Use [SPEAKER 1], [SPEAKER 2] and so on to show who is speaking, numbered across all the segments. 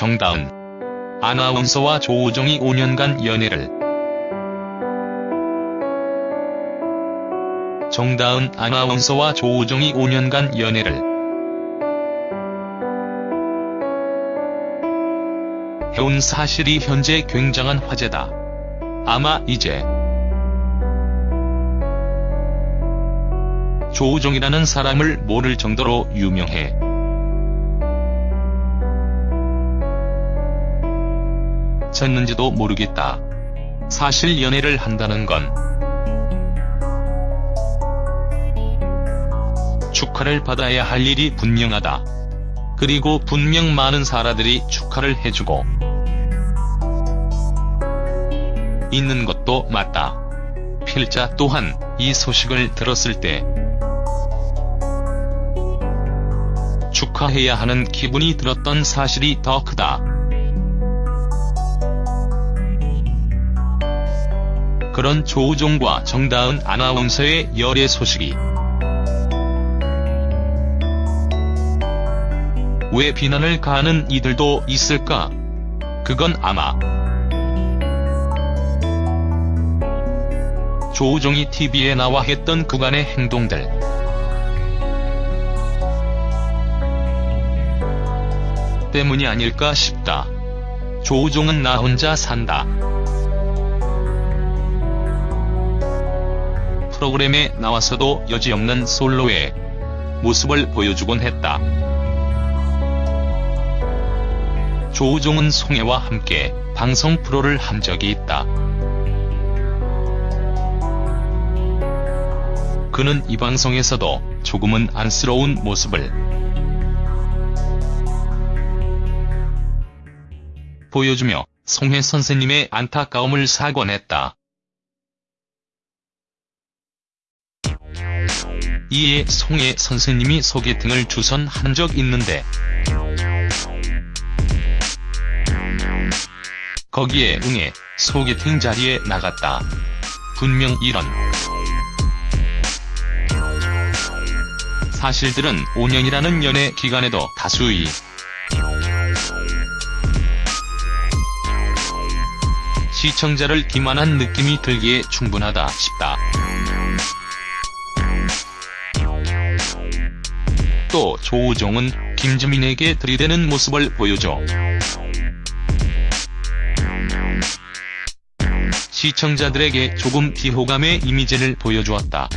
[SPEAKER 1] 정다은 아나운서와 조우종이 5년간 연애를 정다은 아나운서와 조우종이 5년간 연애를 해온 사실이 현재 굉장한 화제다. 아마 이제 조우종이라는 사람을 모를 정도로 유명해. 졌는지도 모르겠다. 사실 연애를 한다는 건 축하를 받아야 할 일이 분명하다. 그리고 분명 많은 사람들이 축하를 해주고 있는 것도 맞다. 필자 또한 이 소식을 들었을 때 축하해야 하는 기분이 들었던 사실이 더 크다. 그런 조우종과 정다은 아나운서의 열애 소식이 왜 비난을 가하는 이들도 있을까? 그건 아마 조우종이 TV에 나와 했던 그간의 행동들 때문이 아닐까 싶다. 조우종은 나 혼자 산다. 프로그램에 나와서도 여지없는 솔로의 모습을 보여주곤 했다. 조우종은 송혜와 함께 방송 프로를 한 적이 있다. 그는 이 방송에서도 조금은 안쓰러운 모습을 보여주며 송혜 선생님의 안타까움을 사과했다. 이에 송혜 선생님이 소개팅을 주선한 적 있는데 거기에 응해 소개팅 자리에 나갔다. 분명 이런 사실들은 5년이라는 연애 기간에도 다수의 시청자를 기만한 느낌이 들기에 충분하다 싶다. 또 조우종은 김주민에게 들이대는 모습을 보여줘 시청자들에게 조금 비호감의 이미지를 보여주었다.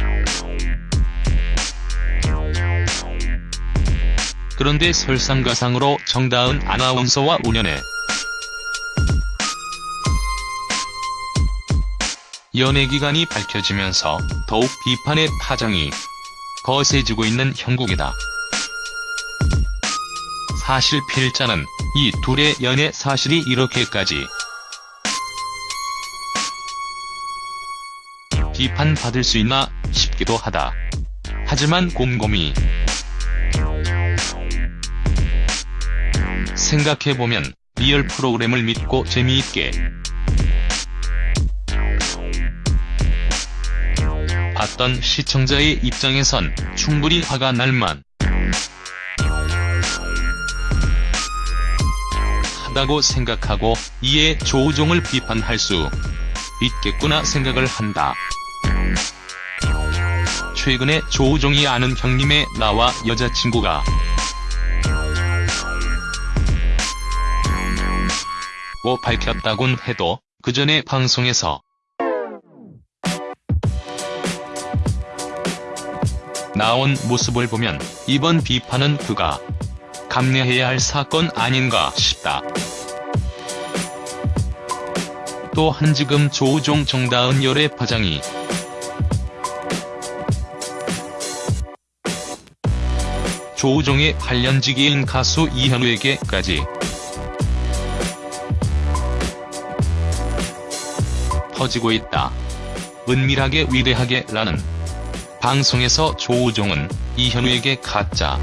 [SPEAKER 1] 그런데 설상가상으로 정다은 아나운서와 우연에 연애기간이 밝혀지면서 더욱 비판의 파장이 거세지고 있는 형국이다. 사실 필자는 이 둘의 연애 사실이 이렇게까지 비판받을 수 있나 싶기도 하다. 하지만 곰곰이 생각해보면 리얼 프로그램을 믿고 재미있게 봤던 시청자의 입장에선 충분히 화가 날만 하다고 생각하고 이에 조우종을 비판할 수 있겠구나 생각을 한다. 최근에 조우종이 아는 형님의 나와 여자친구가 고 밝혔다곤 해도 그 전에 방송에서 나온 모습을 보면 이번 비판은 그가 감내해야 할 사건 아닌가 싶다. 또 한 지금 조우종 정다은 열애 파장이 조우종의 8년지기인 가수 이현우에게까지 퍼지고 있다. 은밀하게 위대하게 라는 방송에서 조우종은 이현우에게 가짜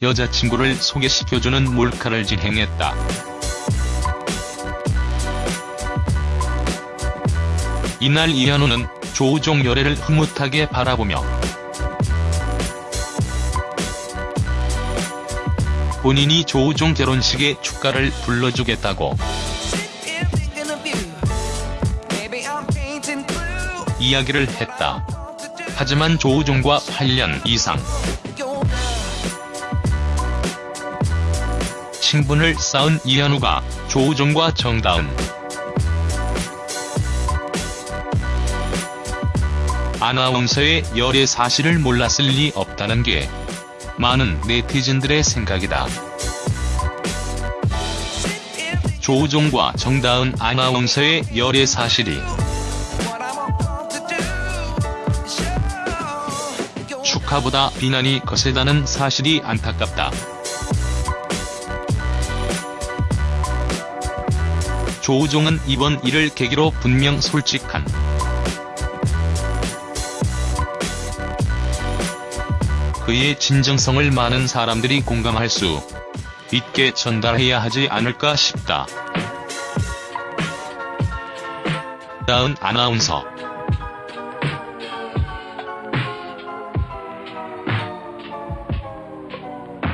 [SPEAKER 1] 여자친구를 소개시켜주는 몰카를 진행했다. 이날 이현우는 조우종 열애를 흐뭇하게 바라보며 본인이 조우종 결혼식에 축가를 불러주겠다고. 이야기를 했다. 하지만 조우종과 8년 이상 친분을 쌓은 이현우가 조우종과 정다은 아나운서의 열애 사실을 몰랐을 리 없다는 게 많은 네티즌들의 생각이다. 조우종과 정다은 아나운서의 열애 사실이 축하보다 비난이 거세다는 사실이 안타깝다. 조우종은 이번 일을 계기로 분명 솔직한 그의 진정성을 많은 사람들이 공감할 수 있게 전달해야 하지 않을까 싶다. 다은 아나운서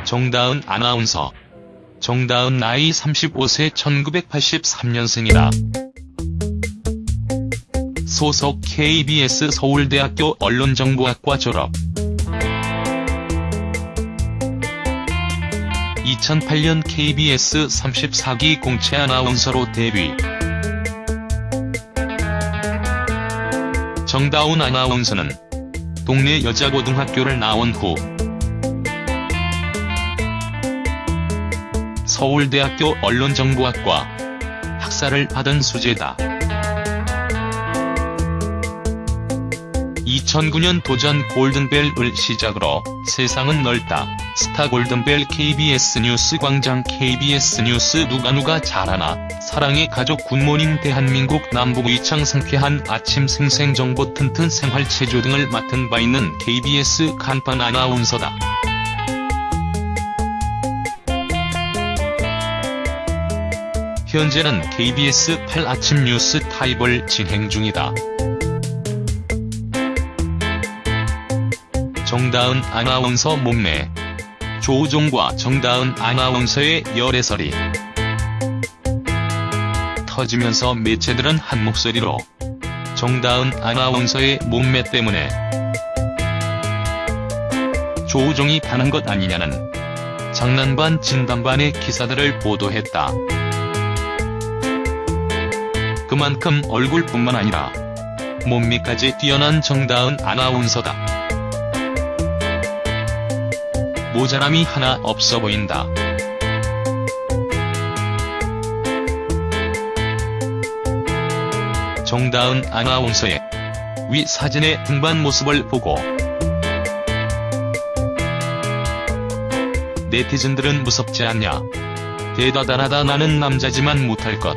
[SPEAKER 1] 정다은 아나운서 정다은 나이 35세 1983년생이다. 소속 KBS 서울대학교 언론정보학과 졸업 2008년 KBS 34기 공채 아나운서로 데뷔 정다운 아나운서는 동네 여자고등학교를 나온 후 서울대학교 언론정보학과 학사를 받은 수재다. 2009년 도전 골든벨을 시작으로 세상은 넓다. 스타 골든벨 KBS 뉴스 광장 KBS 뉴스 누가 누가 잘하나 사랑의 가족 굿모닝 대한민국 남북의 창 상쾌한 아침 생생정보 튼튼 생활체조 등을 맡은 바 있는 KBS 간판 아나운서다. 현재는 KBS 8 아침 뉴스 타임을 진행 중이다. 정다은 아나운서 몸매 조우종과 정다은 아나운서의 열애설이 터지면서 매체들은 한 목소리로 정다은 아나운서의 몸매 때문에 조우종이 반한 것 아니냐는 장난반 진단반의 기사들을 보도했다. 그만큼 얼굴뿐만 아니라 몸매까지 뛰어난 정다은 아나운서다. 모자람이 하나 없어 보인다. 정다은 아나운서의 위 사진의 등반 모습을 보고 네티즌들은 무섭지 않냐. 대다단하다 나는 남자지만 못할 것.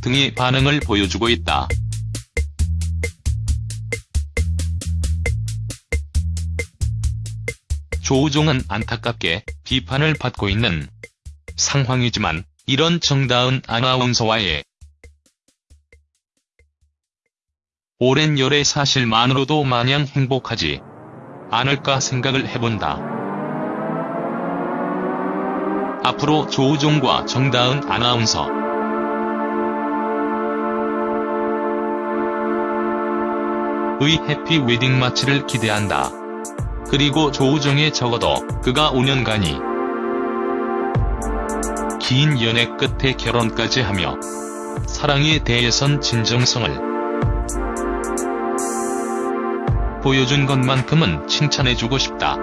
[SPEAKER 1] 등의 반응을 보여주고 있다. 조우종은 안타깝게 비판을 받고 있는 상황이지만 이런 정다은 아나운서와의 오랜 열애 사실만으로도 마냥 행복하지 않을까 생각을 해본다. 앞으로 조우종과 정다은 아나운서 의 해피 웨딩 마치를 기대한다. 그리고 조우종의 적어도 그가 5년간이 긴 연애 끝에 결혼까지 하며 사랑에 대해선 진정성을 보여준 것만큼은 칭찬해주고 싶다.